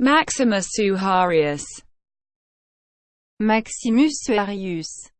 Maximus Suharius. Maximus Suarius